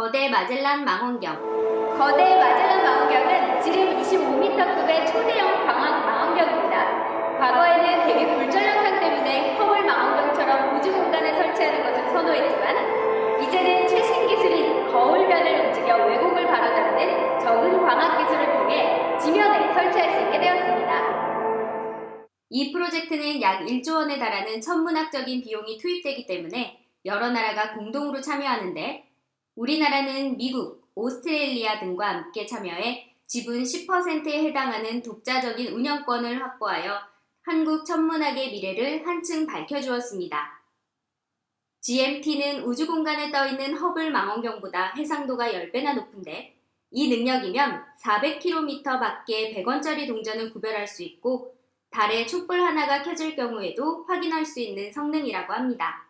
거대 마젤란 망원경 거대 마젤란 망원경은 지름 25m급의 초대형 광학 망원경입니다. 과거에는 대기 굴절 현상 때문에 허블 망원경처럼 우주 공간에 설치하는 것을 선호했지만 이제는 최신 기술인 거울면을 움직여 왜곡을 바로잡는 적은 광학 기술을 통해 지면에 설치할 수 있게 되었습니다. 이 프로젝트는 약 1조 원에 달하는 천문학적인 비용이 투입되기 때문에 여러 나라가 공동으로 참여하는데 우리나라는 미국, 오스트레일리아 등과 함께 참여해 지분 10%에 해당하는 독자적인 운영권을 확보하여 한국 천문학의 미래를 한층 밝혀주었습니다. GMT는 우주공간에 떠있는 허블 망원경보다 해상도가 10배나 높은데 이 능력이면 400km 밖에 100원짜리 동전을 구별할 수 있고 달에 촛불 하나가 켜질 경우에도 확인할 수 있는 성능이라고 합니다.